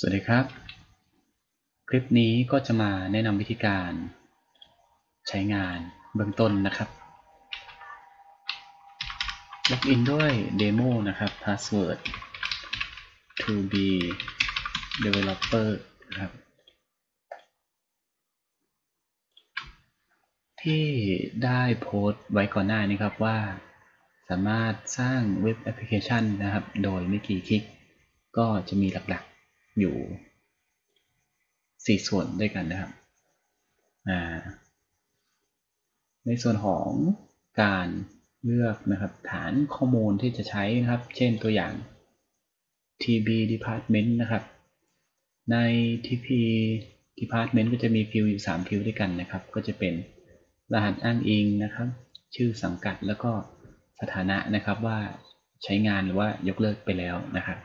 สวัสดีครับ คลิปนี้ก็จะมาแนะนำวิธีการใช้งานเบื้องต้นนะครับล็อกอินด้วย demo นะครับ password to be developer นะครับ ที่ได้โพสต์ไว้ก่อนหน้านี้ครับว่า สามารถสร้างเว็บแอปพลิเคชันนะครับ โดยไม่กี่คลิก ก็จะมีหลักๆ อยู่ 4 ส่วนด้วยกันนะครับ ในส่วนของการเลือกนะครับฐานข้อมูลที่จะใช้นะครับ เช่นตัวอย่าง TB Department นะครับ ใน TP Department ก็จะมีฟิลอยู่ 3 ฟิลด้วยกันนะครับ ก็จะเป็นรหัสอ้างอิงนะครับ ชื่อสังกัดแล้วก็สถานะนะครับว่าใช้งานหรือว่ายกเลิกไปแล้วนะครับ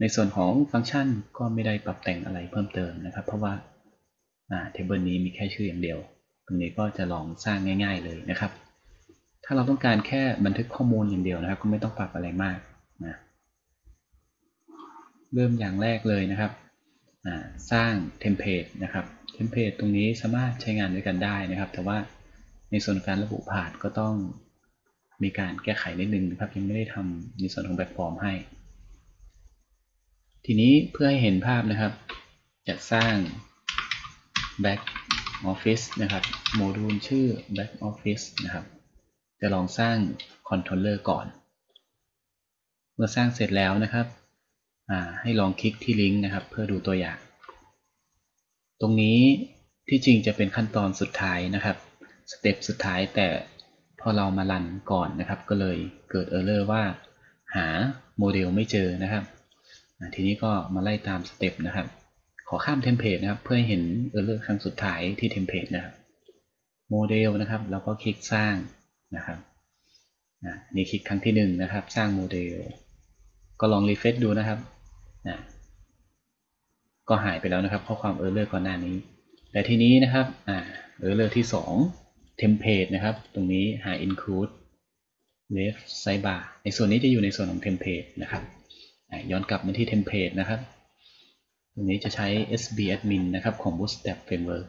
ในส่วนของฟังก์ชันก็ไม่ได้ปรับแต่งอะไรเพิ่มเติมนะครับ เพราะว่า table นี้มีแค่ชื่ออย่างเดียว ตรงนี้ก็จะลองสร้างง่าย ๆ เลยนะครับ ถ้าเราต้องการแค่บันทึกข้อมูลอย่างเดียวนะครับ ก็ไม่ต้องปรับอะไรมากนะเริ่มอย่างแรกเลยนะครับ สร้างเทมเพลตนะครับ เทมเพลตตรงนี้สามารถใช้งานด้วยกันได้นะครับ แต่ว่าในส่วนการระบุผ่านก็ต้องมีการแก้ไขนิดนึงนะครับ ยังไม่ได้ทำในส่วนของแบบฟอร์มให้ ทีนี้เพื่อให้เห็นภาพนะครับ จะสร้าง back office นะครับ โมดูลชื่อ back office นะครับ จะลองสร้าง controller ก่อน เมื่อสร้างเสร็จแล้วนะครับ ให้ลองคลิกที่ลิงก์นะครับ เพื่อดูตัวอย่าง ตรงนี้ที่จริงจะเป็นขั้นตอนสุดท้ายนะครับ สเต็ปสุดท้ายแต่พอเรามา run ก่อนนะครับ ก็เลยเกิด error ว่า หาโมเดลไม่เจอนะครับ ทีนี้ก็มาไล่ตามสเต็ปนะครับ ขอข้ามเทมเพลตนะครับ เพื่อให้เห็น error ครั้งสุดท้ายที่เทมเพลตนะครับ โมเดลนะครับ แล้วก็คลิกสร้างนะครับนี่คลิกครั้งที่1นนะครับ สร้างโมเดล ก็ลอง refresh ดูนะครับนะก็หายไปแล้วนะครับ ข้อความ error ก่อนหน้านี้ แต่ทีนี้นะครับอ่า error ที่2 template นะครับ ตรงนี้หา include left sidebar ในส่วนนี้จะอยู่ในส่วนของ template นะครับ ย้อนกลับมาที่ template นะครับตรงนี้จะใช้ SB Admin นะครับของ Bootstrap framework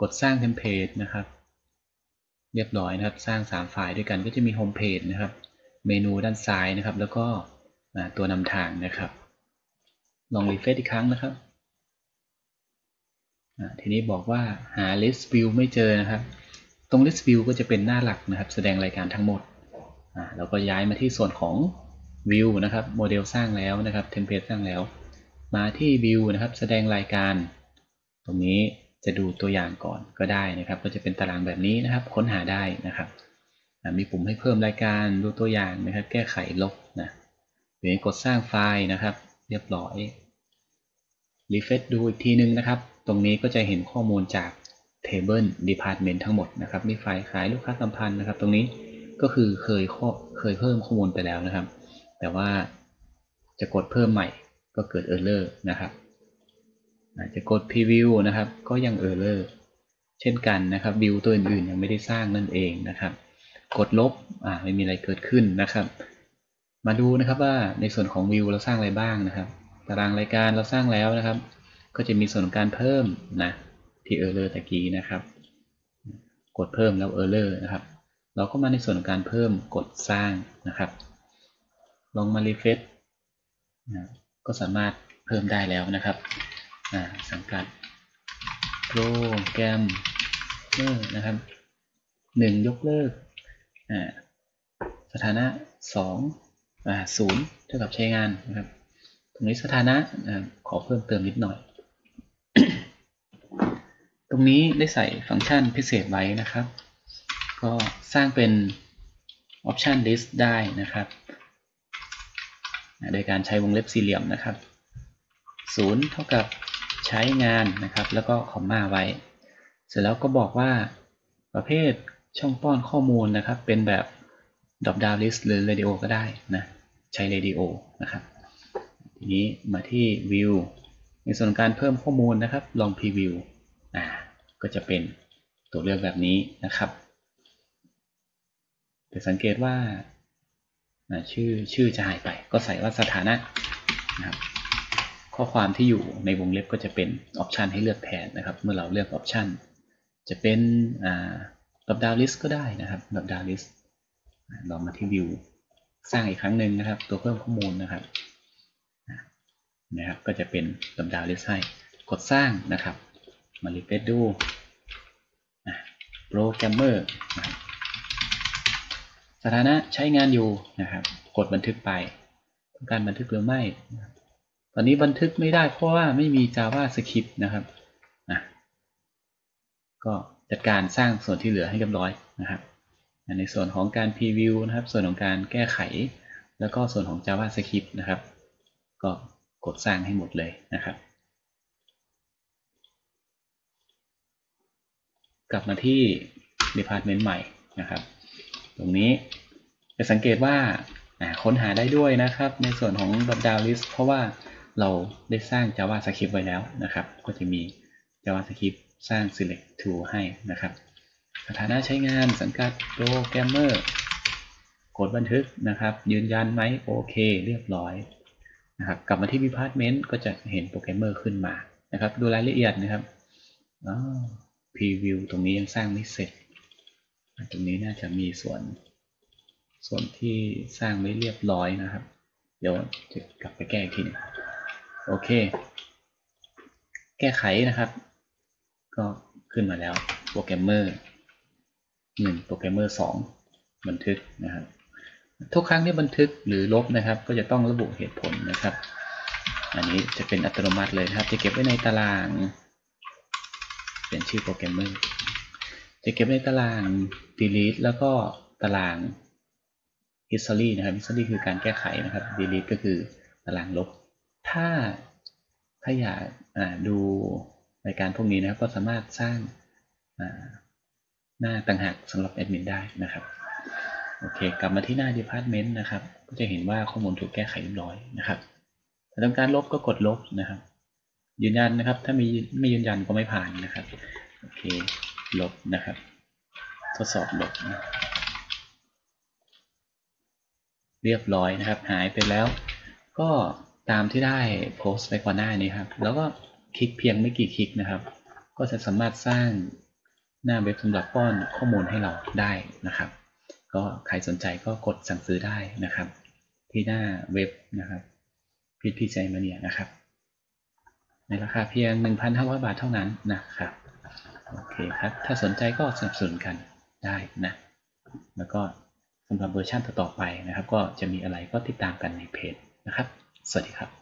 กดสร้าง template นะครับ เรียบร้อยนะครับ สร้าง 3 ไฟล์ด้วยกันก็จะมี home page นะครับ เมนูด้านซ้ายนะครับ แล้วก็ตัวนำทางนะครับ ลอง refresh อีกครั้งนะครับทีนี้บอกว่าหา list view ไม่เจอนะครับ ตรง list view ก็จะเป็นหน้าหลักนะครับ แสดงรายการทั้งหมด เราก็ย้ายมาที่ส่วนของ view นะครับโมเดลสร้างแล้วนะครับเทมเพลตสร้างแล้ว มาที่ view นะครับแสดงรายการ ตรงนี้จะดูตัวอย่างก่อนก็ได้นะครับ ก็จะเป็นตารางแบบนี้นะครับ ค้นหาได้นะครับ มีปุ่มให้เพิ่มรายการดูตัวอย่างนะครับ แก้ไขลบนะหรือกดสร้างไฟล์นะครับ เรียบร้อยรีเฟซดูอีกทีนึงนะครับ ตรงนี้ก็จะเห็นข้อมูลจาก Table Department ทั้งหมดนะครับ มีไฟล์ขายลูกค้าสัมพันธ์นะครับ ตรงนี้ก็คือเคยเคยเพิ่มข้อมูลไปแล้วนะครับ แต่ว่าจะกดเพิ่มใหม่ก็เกิด Error นะครับจะกด Preview นะครับ ก็ยัง Error เช่นกันนะครับ View ตัวอื่นๆยังไม่ได้สร้างนั่นเองนะครับ กดลบอ่าไม่มีอะไรเกิดขึ้นนะครับ มาดูนะครับว่าในส่วนของ View เราสร้างอะไรบ้างนะครับ ตารางรายการเราสร้างแล้วนะครับ ก็จะมีส่วนของการเพิ่มนะที่ Error ตะกี้นะครับ กดเพิ่มแล้ว Error นะครับ เราก็มาในส่วนของการเพิ่มกดสร้างนะครับ ลองมารีเฟซนะก็สามารถเพิ่มได้แล้วนะครับสังกัดโปรแกรมเมอร์นะครับหนึ่งยกเลิกสถานะสองศูนย์เท่ากับใช้งานนะครับ ตรงนี้สถานะขอเพิ่มเติมนิดหน่อย ตรงนี้ได้ใส่ฟังก์ชันพิเศษไว้นะครับ ก็สร้างเป็น option list ได้นะครับ โดยการใช้วงเล็บสี่เหลี่ยมนะครับศูนย์เท่ากับใช้งานนะครับ แล้วก็คอมมาไว้ เสร็จแล้วก็บอกว่าประเภทช่องป้อนข้อมูลนะครับ เป็นแบบ drop down list หรือ radio ก็ได้นะใช้ radio นะครับทีนี้มาที่ view ในส่วนการเพิ่มข้อมูลนะครับ ลอง preview อ่าก็จะเป็นตัวเลือกแบบนี้นะครับแต่สังเกตว่า ชื่อชื่อจะหายไป ก็ใส่ว่าสถานะนะครับข้อความที่อยู่ในวงเล็บก็จะเป็นออปชันให้เลือกแทนนะครับ เมื่อเราเลือกออปชันจะเป็น dropdown list ก็ได้นะครับ dropdown list ลองมาที่วิวสร้างอีกครั้งหนึ่งนะครับ ตัวเพิ่มข้อมูลนะครับนะครับ ก็จะเป็น dropdown list ให้กดสร้างนะครับ มา refresh ดูโปรแกรมเมอร์ สถานะใช้งานอยู่นะครับ กดบันทึกไป ต้องการบันทึกหรือไม่ ตอนนี้บันทึกไม่ได้เพราะว่าไม่มี JavaScript นะครับนะก็จัดการสร้างส่วนที่เหลือให้เรียบร้อยนะครับ ในส่วนของการ preview นะครับ ส่วนของการแก้ไข แล้วก็ส่วนของ JavaScript นะครับ ก็กดสร้างให้หมดเลยนะครับ กลับมาที่ Department ใหม่นะครับ ตรงนี้จะสังเกตว่าค้นหาได้ด้วยนะครับ ในส่วนของ drop down list เพราะว่าเราได้สร้าง JavaScript ไว้แล้วนะครับ ก็จะมี JavaScript สร้าง Select2 ให้นะครับ สถานะใช้งานสังกัดโปรแกรมเมอร์กดบันทึกนะครับ ยืนยันไหมโอเค เรียบร้อยนะครับกลับมาที่ Department ก็จะเห็นโปรแกรมเมอร์ขึ้นมานะครับ ดูรายละเอียดนะครับ preview ตรงนี้ยังสร้างไม่เสร็จ ตรงนี้น่าจะมีส่วน ส่วนที่สร้างไม่เรียบร้อยนะครับ เดี๋ยวจะกลับไปแก้อีกทีนึงโอเค แก้ไขนะครับ ก็ขึ้นมาแล้วโปรแกรมเมอร์หนึ่งโปรแกรมเมอร์สองบันทึกนะครับ ทุกครั้งที่บันทึกหรือลบนะครับ ก็จะต้องระบุเหตุผลนะครับ อันนี้จะเป็นอัตโนมัติเลยนะครับ จะเก็บไว้ในตาราง เป็นชื่อโปรแกรมเมอร์ จะเก็บในตาราง delete แล้วก็ตาราง history นะครับ history คือการแก้ไขนะครับ delete ก็คือตารางลบ ถ้าถ้าอยากดูรายการพวกนี้นะครับ ก็สามารถสร้างหน้าต่างหากสำหรับแอดมินได้นะครับโอเค กลับมาที่หน้า department นะครับ ก็จะเห็นว่าข้อมูลถูกแก้ไขเรียบร้อยนะครับถ้าต้องการลบก็กดลบนะครับ ยืนยันนะครับ ถ้ามีไม่ยืนยันก็ไม่ผ่านนะครับ โอเค ลบนะครับ ทดสอบลบนะเรียบร้อยนะครับ หายไปแล้ว ก็ตามที่ได้โพสต์ไปก่อนหน้านี้ครับ แล้วก็คลิกเพียงไม่กี่คลิกนะครับ ก็จะสามารถสร้างหน้าเว็บสำหรับป้อนข้อมูลให้เราได้นะครับ ก็ใครสนใจก็กดสั่งซื้อได้นะครับ ที่หน้าเว็บนะครับพีพีใจมาเนี่ยนะครับ ในราคาเพียง 1,500 บาทเท่านั้นนะครับ โอเคครับ ถ้าสนใจก็สนับสนุนกันได้นะ แล้วก็สำหรับเวอร์ชันต่อๆไปนะครับ ก็จะมีอะไรก็ติดตามกันในเพจนะครับ สวัสดีครับ